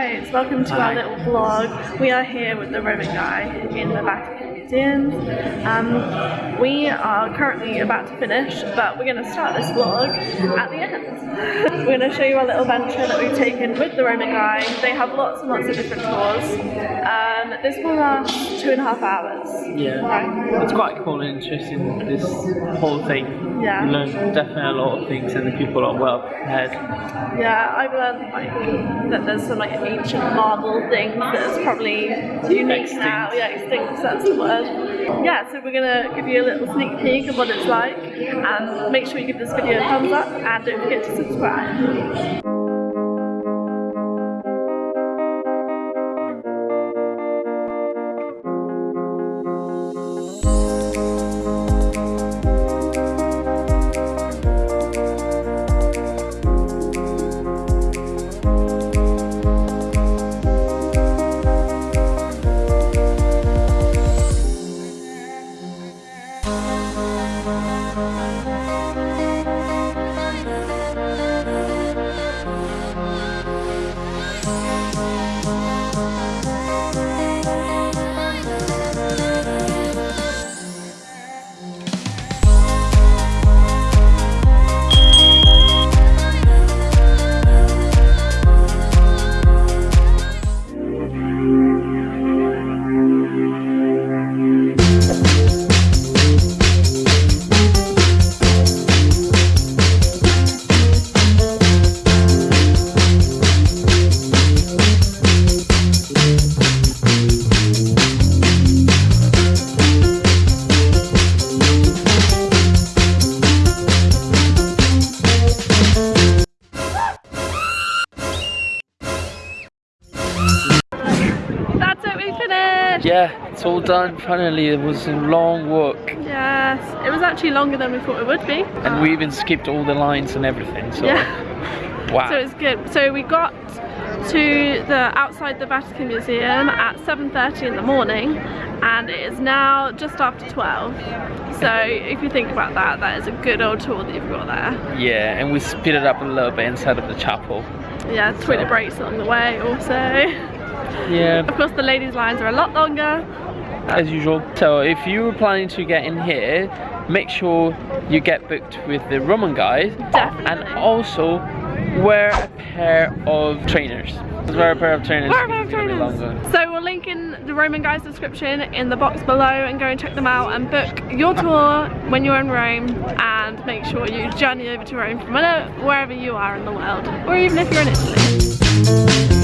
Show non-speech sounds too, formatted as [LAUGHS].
guys, welcome to our little vlog. We are here with the Roman guy in the Vatican Um, we are currently about to finish, but we're going to start this vlog at the end. [LAUGHS] we're going to show you our little venture that we've taken with the Roman guy. They have lots and lots of different tours. Um, this will last two and a half hours. Yeah, Right. it's quite cool and interesting, this whole thing. Yeah. You learn definitely a lot of things and the people are well prepared. Yeah, I've learned like that there's some like ancient marble thing that's probably unique Extinct. now. Yeah, extinct, that's the word. Yeah, so we're gonna give you a little sneak peek of what it's like and make sure you give this video a thumbs up and don't forget to subscribe. That's it, finished! Yeah, it's all done finally. It was a long walk Yes, it was actually longer than we thought it would be. and we even skipped all the lines and everything. So, Yeah. [LAUGHS] wow. So it's good. So we got to the outside the Vatican Museum at 7.30 in the morning and it is now just after 12. So if you think about that, that is a good old tour that you've got there. yeah, and we speeded up a little bit inside of the chapel. Yeah, toilet breaks along the way also. [LAUGHS] Yeah, Of course the ladies lines are a lot longer. as usual. So if you were planning to get in here, make sure you get booked with the Roman guys. Definitely. and also wear a pair of trainers. Wear a pair of trainers. Wear a pair of it's gonna be trainers. So we'll link in the Roman Guys description in the box below and go and check them out and book your tour when you're in Rome and make sure you journey over to Rome from wherever wherever you are in the world or even if you're in Italy.